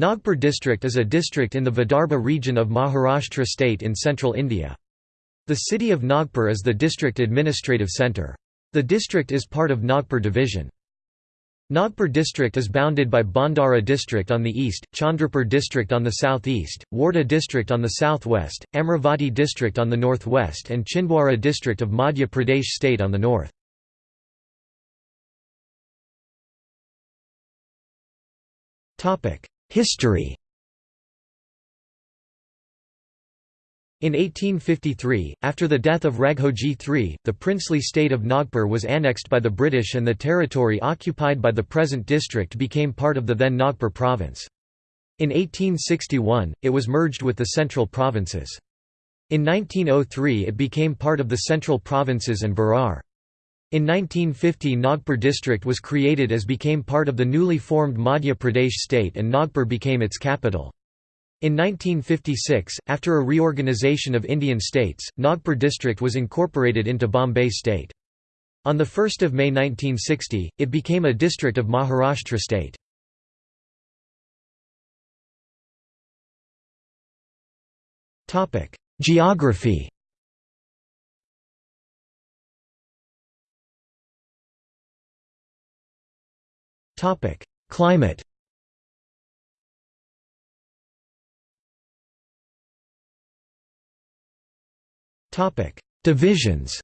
Nagpur district is a district in the Vidarbha region of Maharashtra state in central India. The city of Nagpur is the district administrative centre. The district is part of Nagpur division. Nagpur district is bounded by Bhandara district on the east, Chandrapur district on the southeast, Wardha district on the southwest, Amravati district on the northwest and Chhindwara district of Madhya Pradesh state on the north. History In 1853, after the death of Raghoji III, the princely state of Nagpur was annexed by the British and the territory occupied by the present district became part of the then Nagpur province. In 1861, it was merged with the central provinces. In 1903 it became part of the central provinces and Berar. In 1950 Nagpur district was created as became part of the newly formed Madhya Pradesh state and Nagpur became its capital. In 1956, after a reorganization of Indian states, Nagpur district was incorporated into Bombay state. On 1 May 1960, it became a district of Maharashtra state. Geography Climate Topic: Divisions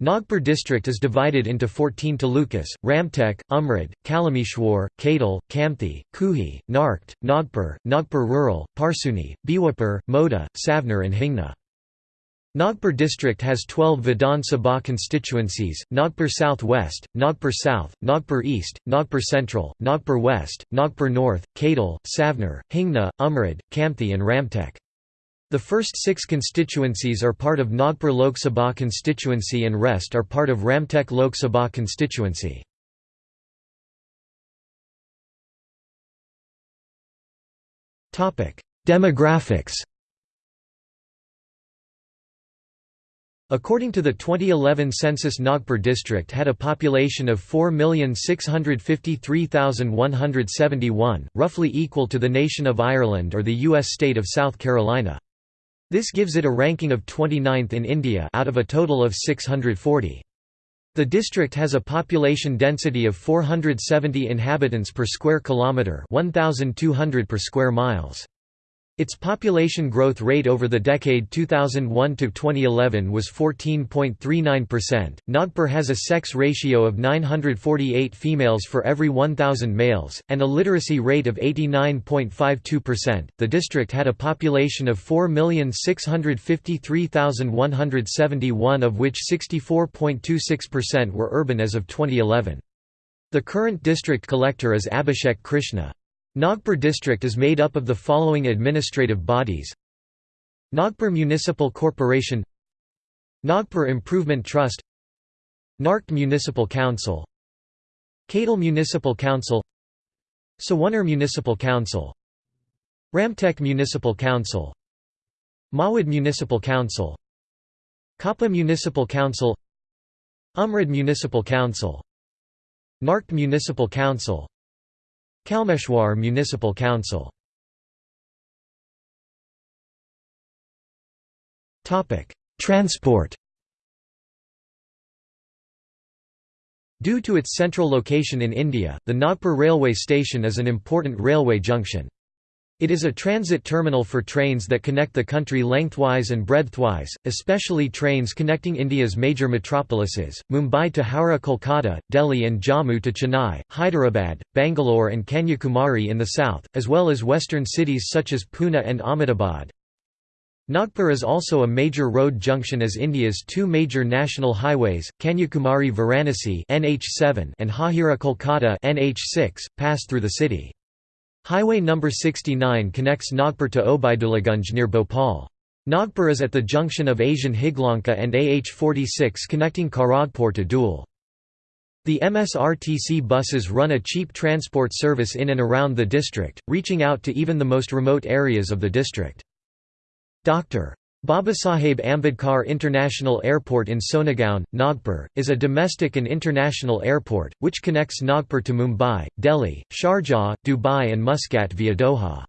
Nagpur district is divided into 14 talukas, Ramtek, Umred, Kalameshwar, Katol, Kamthi, Kuhi, Narkhed, Nagpur, Nagpur Rural, Parseoni, Bhiwapur, Mauda, Savner and Hingna. Nagpur district has 12 Vidhan Sabha constituencies, Nagpur South West, Nagpur South, Nagpur East, Nagpur Central, Nagpur West, Nagpur North, Katol, Savner, Hingna, Umred, Kamthi and Ramtek. The first six constituencies are part of Nagpur Lok Sabha constituency and rest are part of Ramtek Lok Sabha constituency. Demographics According to the 2011 census Nagpur district had a population of 4,653,171, roughly equal to the nation of Ireland or the U.S. state of South Carolina. This gives it a ranking of 29th in India out of a total of 640. The district has a population density of 470 inhabitants per square kilometre 1200 per square miles. Its population growth rate over the decade 2001 to 2011 was 14.39%. Nagpur has a sex ratio of 948 females for every 1000 males and a literacy rate of 89.52%. The district had a population of 4,653,171 of which 64.26% were urban as of 2011. The current district collector is Abhishek Krishna. Nagpur district is made up of the following administrative bodies. Nagpur Municipal Corporation Nagpur Improvement Trust Narkhed Municipal Council Katol Municipal Council Savner Municipal Council Ramtek Municipal Council Mowad Municipal Council Khapa Municipal Council Umred Municipal Council Narkhed Municipal Council Kalameshwar Municipal Council Transport Due to its central location in India, the Nagpur railway station is an important railway junction. It is a transit terminal for trains that connect the country lengthwise and breadthwise, especially trains connecting India's major metropolises, Mumbai to Howrah Kolkata, Delhi and Jammu to Chennai, Hyderabad, Bangalore and Kanyakumari in the south, as well as western cities such as Pune and Ahmedabad. Nagpur is also a major road junction as India's two major national highways, Kanyakumari-Varanasi NH7 and Hazira Kolkata NH6, pass through the city. Highway No. 69 connects Nagpur to Obaidullaganj near Bhopal. Nagpur is at the junction of Asian Higlanka and AH46 connecting Kharagpur to Dhule. The MSRTC buses run a cheap transport service in and around the district, reaching out to even the most remote areas of the district. Dr. Babasaheb Ambedkar International Airport in Sonegaon, Nagpur, is a domestic and international airport, which connects Nagpur to Mumbai, Delhi, Sharjah, Dubai and Muscat via Doha.